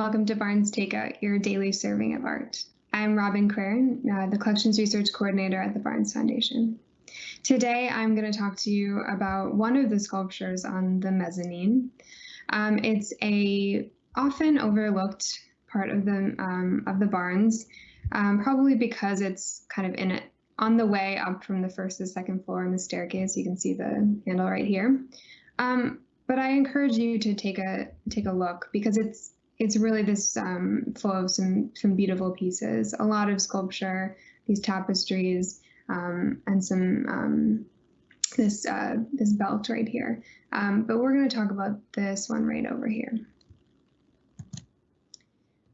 Welcome to Barnes Takeout, your daily serving of art. I'm Robin Craren, uh, the Collections Research Coordinator at the Barnes Foundation. Today, I'm going to talk to you about one of the sculptures on the mezzanine. Um, it's a often overlooked part of the um, of the Barnes, um, probably because it's kind of in it on the way up from the first to second floor in the staircase. You can see the handle right here. Um, but I encourage you to take a take a look because it's it's really this um, flow of some some beautiful pieces, a lot of sculpture, these tapestries, um, and some um, this uh, this belt right here. Um, but we're going to talk about this one right over here.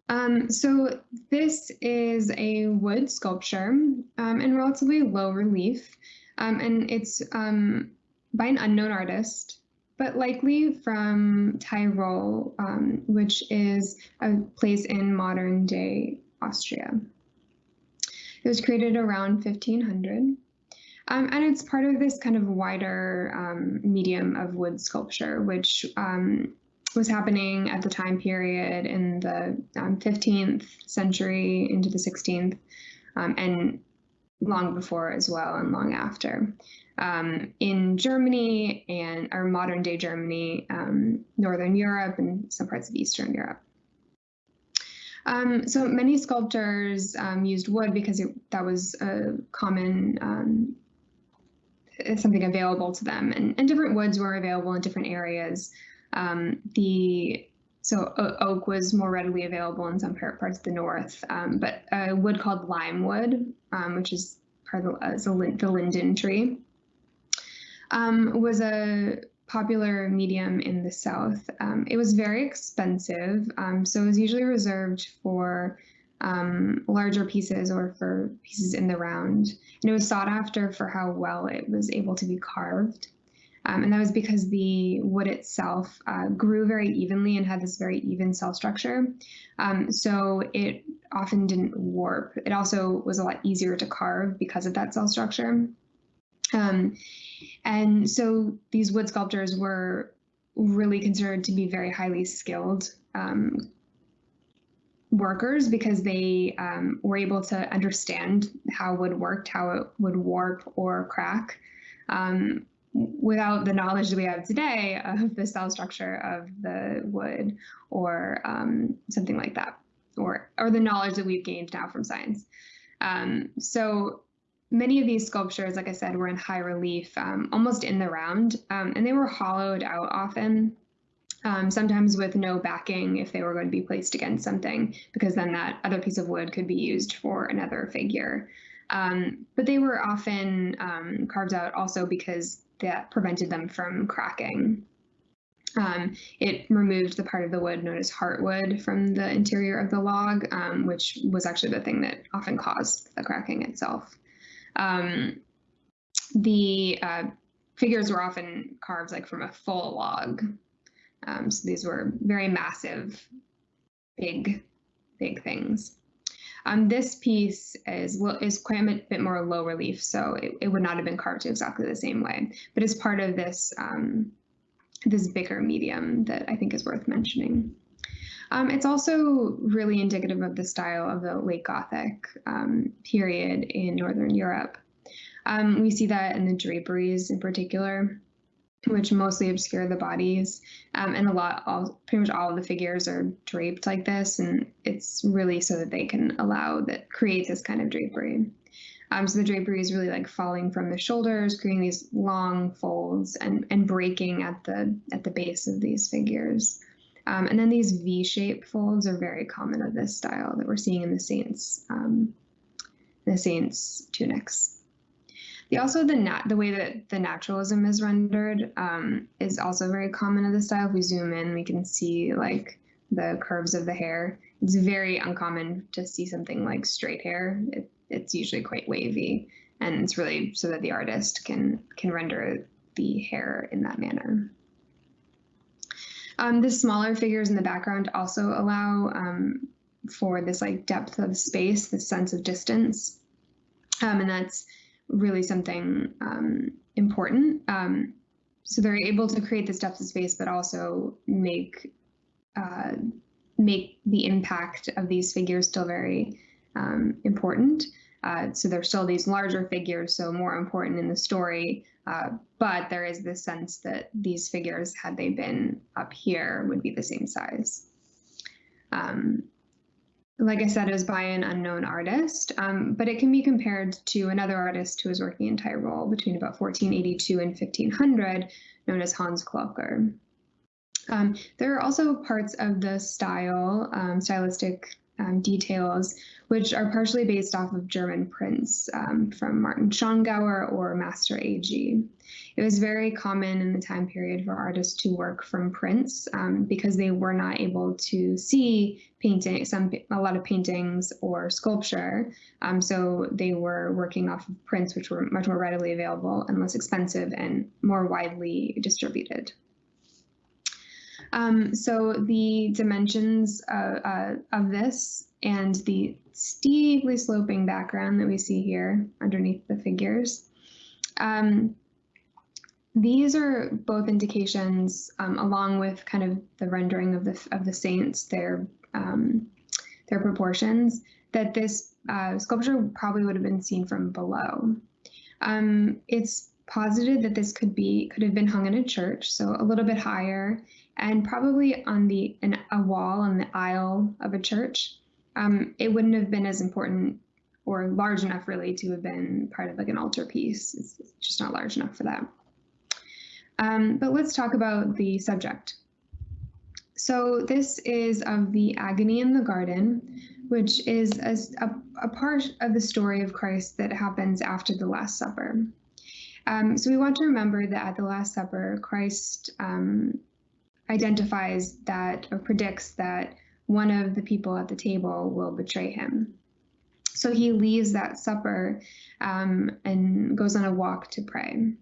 Um, so this is a wood sculpture um, in relatively low relief, and it's by an unknown artist but likely from Tyrol, um, which is a place in modern day Austria. It was created around 1500. Um, and it's part of this kind of wider um, medium of wood sculpture, which um, was happening at the time period in the 15th um, century into the 16th, um, and long before as well, and long after um, in Germany and our modern day Germany, um, Northern Europe, and some parts of Eastern Europe. Um, so many sculptors um, used wood because it, that was a common um, something available to them, and, and, different woods were available in different areas. Um, the so oak was more readily available in some parts of the north, but a wood called lime wood, which is part of the, uh, the linden tree, um, was a popular medium in the South. Um, it was very expensive, um, so it was usually reserved for um, larger pieces or for pieces in the round. And it was sought after for how well it was able to be carved. Um, and that was because the wood itself uh, grew very evenly and had this very even cell structure. Um, so it often didn't warp. It also was a lot easier to carve because of that cell structure. Um, and so these wood sculptors were really considered to be very highly skilled um, workers because they um, were able to understand how wood worked, how it would warp or crack. Um, without the knowledge that we have today of the cell structure of the wood or um, something like that, or, or the knowledge that we've gained now from science. Um, so many of these sculptures, like I said, were in high relief, um, almost in the round, um, and they were hollowed out often, um, sometimes with no backing if they were going to be placed against something, because then that other piece of wood could be used for another figure. Um, but they were often um, carved out also because that prevented them from cracking. Um, it removed the part of the wood known as heartwood from the interior of the log, um, which was actually the thing that often caused the cracking itself. Um, the uh, figures were often carved like from a full log. Um, so these were very massive, big, big things. Um, this piece is is quite a bit more low relief, so it, it would not have been carved exactly the same way, but it's part of this um, this bigger medium that I think is worth mentioning. Um, it's also really indicative of the style of the late Gothic um, period in Northern Europe. Um, we see that in the draperies in particular, which mostly obscure the bodies, um, and a lot, all, pretty much all of the figures are draped like this, and it's really so that they can allow that create this kind of drapery. Um, so the drapery is really like falling from the shoulders, creating these long folds and, and breaking at the at the base of these figures. Um, and then these V-shaped folds are very common of this style that we're seeing in the saints, um, the saints tunics. The also the nat the way that the naturalism is rendered um, is also very common of the style. If we zoom in, we can see like the curves of the hair. It's very uncommon to see something like straight hair. It, it's usually quite wavy, and it's really so that the artist can can render the hair in that manner. Um, the smaller figures in the background also allow um, for this like depth of space, this sense of distance. Um, and that's really something um, important. Um, so they're able to create this depth of space, but also make uh, make the impact of these figures still very um, important. Uh, so they're still these larger figures, so more important in the story. Uh, but there is this sense that these figures, had they been up here, would be the same size. Um, like I said, it was by an unknown artist, um, but it can be compared to another artist who was working in Tyrol between about 1482 and 1500, known as Hans Klocker. Um, there are also parts of the style, um, stylistic um, details, which are partially based off of German prints um, from Martin Schongauer or Master A.G. It was very common in the time period for artists to work from prints um, because they were not able to see painting, some a lot of paintings or sculpture. Um, so they were working off of prints, which were much more readily available and less expensive and more widely distributed. Um, so the dimensions uh, uh, of this and the steeply sloping background that we see here underneath the figures. Um, these are both indications, um, along with kind of the rendering of the of the saints, their um, their proportions, that this uh, sculpture probably would have been seen from below. Um, it's posited that this could be could have been hung in a church, so a little bit higher, and probably on the an, a wall on the aisle of a church. Um, it wouldn't have been as important or large enough really to have been part of like an altarpiece. It's just not large enough for that. Um, but let's talk about the subject. So this is of the agony in the garden, which is a, a, a part of the story of Christ that happens after the Last Supper. Um, so we want to remember that at the Last Supper, Christ um, identifies that or predicts that one of the people at the table will betray him. So he leaves that supper um, and goes on a walk to pray.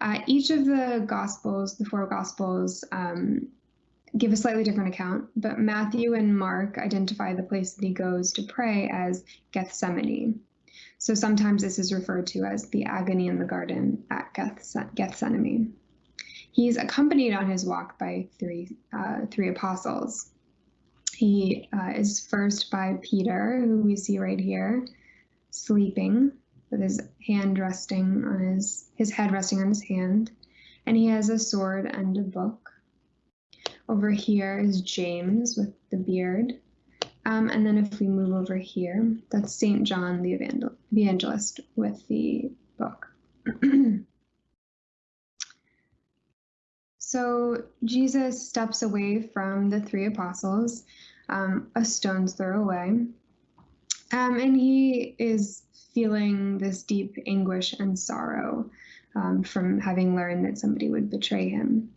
Uh, each of the Gospels, the four Gospels, um, give a slightly different account, but Matthew and Mark identify the place that he goes to pray as Gethsemane. So sometimes this is referred to as the agony in the garden at Gethsemane. He's accompanied on his walk by three, uh, three apostles. He uh, is first by Peter, who we see right here, sleeping with his hand resting on his, his head resting on his hand. And he has a sword and a book. Over here is James with the beard. Um, and then if we move over here, that's St. John the Evangelist with the book. So Jesus steps away from the three apostles, um, a stone's throw away, um, and he is feeling this deep anguish and sorrow um, from having learned that somebody would betray him.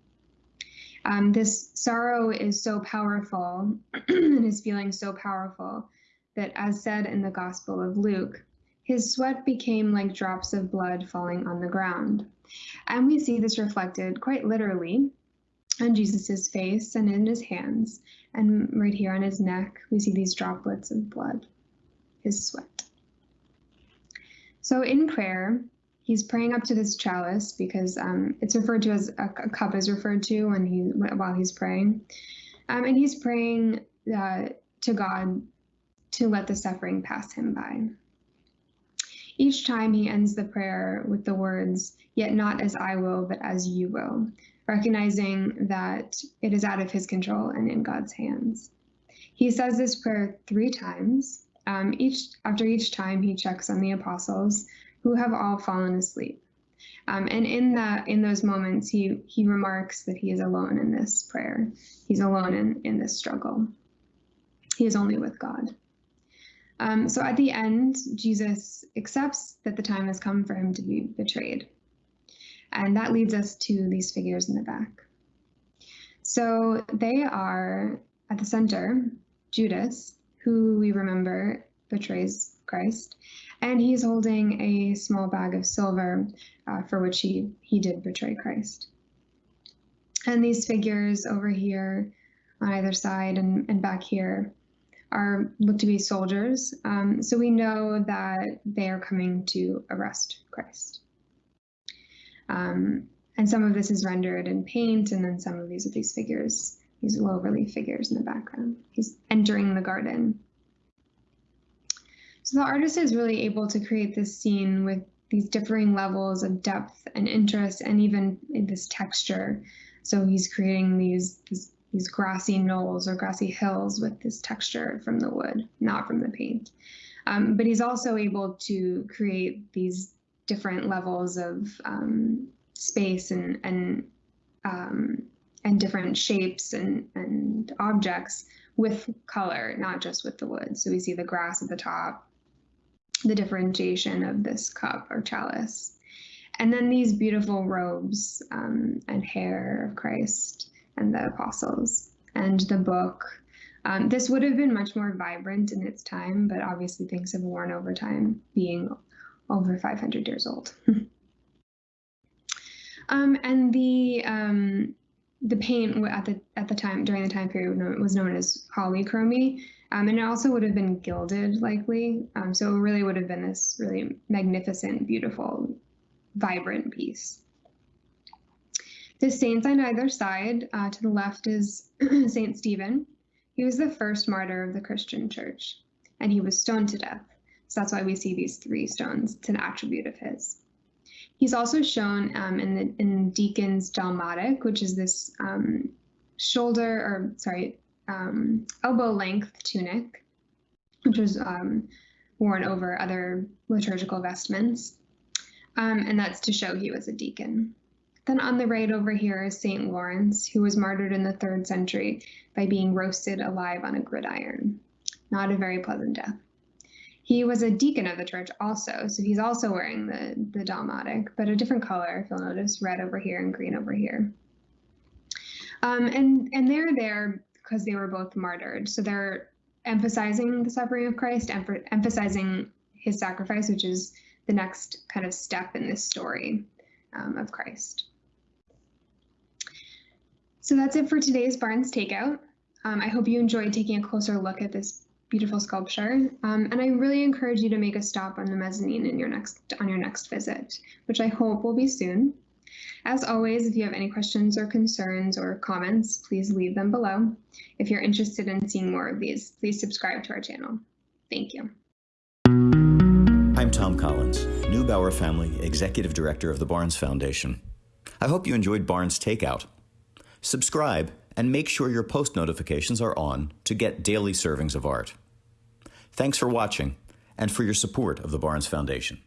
Um, this sorrow is so powerful, and his feeling so powerful, that as said in the Gospel of Luke, his sweat became like drops of blood falling on the ground. And we see this reflected quite literally on Jesus's face and in his hands. And right here on his neck, we see these droplets of blood, his sweat. So in prayer, he's praying up to this chalice because um, it's referred to as a, a, cup is referred to when he while he's praying, um, and he's praying uh, to God to let the suffering pass him by. Each time he ends the prayer with the words, Yet not as I will, but as you will, recognizing that it is out of his control and in God's hands. He says this prayer three times. Um, each after each time, he checks on the apostles who have all fallen asleep. Um, and in that, in those moments, he he remarks that he is alone in this prayer. He's alone in in this struggle. He is only with God. Um, so at the end, Jesus accepts that the time has come for him to be betrayed. And that leads us to these figures in the back. So they are at the center, Judas, who we remember betrays Christ, and he's holding a small bag of silver uh, for which he, he did betray Christ. And these figures over here on either side and, and back here are look to be soldiers. Um, so we know that they are coming to arrest Christ. Um, and some of this is rendered in paint, and then some of these of these figures these low relief figures in the background. He's entering the garden. So the artist is really able to create this scene with these differing levels of depth and interest and even this texture. So he's creating these, these, these grassy knolls or grassy hills with this texture from the wood, not from the paint. Um, but he's also able to create these different levels of um, space and and um, and different shapes and and objects with color, not just with the wood. So we see the grass at the top, the differentiation of this cup or chalice. And then these beautiful robes um, and hair of Christ and the apostles and the book. Um, this would have been much more vibrant in its time, but obviously things have worn over time, being over 500 years old. um, and the um, the paint at the at the time during the time period was known as polychromy, um, and it also would have been gilded likely. Um, so it really would have been this really magnificent, beautiful, vibrant piece. The saints on either side, uh, to the left is Saint Stephen. He was the first martyr of the Christian church, and he was stoned to death. So that's why we see these three stones. It's an attribute of his. He's also shown um, in the in Deacon's dalmatic, which is this um, shoulder or sorry um, elbow length tunic, which was um, worn over other liturgical vestments. Um, and that's to show he was a deacon. Then on the right over here is St. Lawrence, who was martyred in the third century by being roasted alive on a gridiron. Not a very pleasant death. He was a deacon of the church also, so he's also wearing the, the dalmatic, but a different color, if you'll notice, red over here and green over here. Um, and, and they're there because they were both martyred. So they're emphasizing the suffering of Christ, em emphasizing his sacrifice, which is the next kind of step in this story um, of Christ. So that's it for today's Barnes Takeout. Um, I hope you enjoyed taking a closer look at this beautiful sculpture. Um, and I really encourage you to make a stop on the mezzanine in your next on your next visit, which I hope will be soon. As always, if you have any questions or concerns or comments, please leave them below. If you're interested in seeing more of these, please subscribe to our channel. Thank you. I'm Tom Collins, Neubauer Family Executive Director of the Barnes Foundation. I hope you enjoyed Barnes Takeout. Subscribe and make sure your post notifications are on to get daily servings of art. Thanks for watching and for your support of the Barnes Foundation.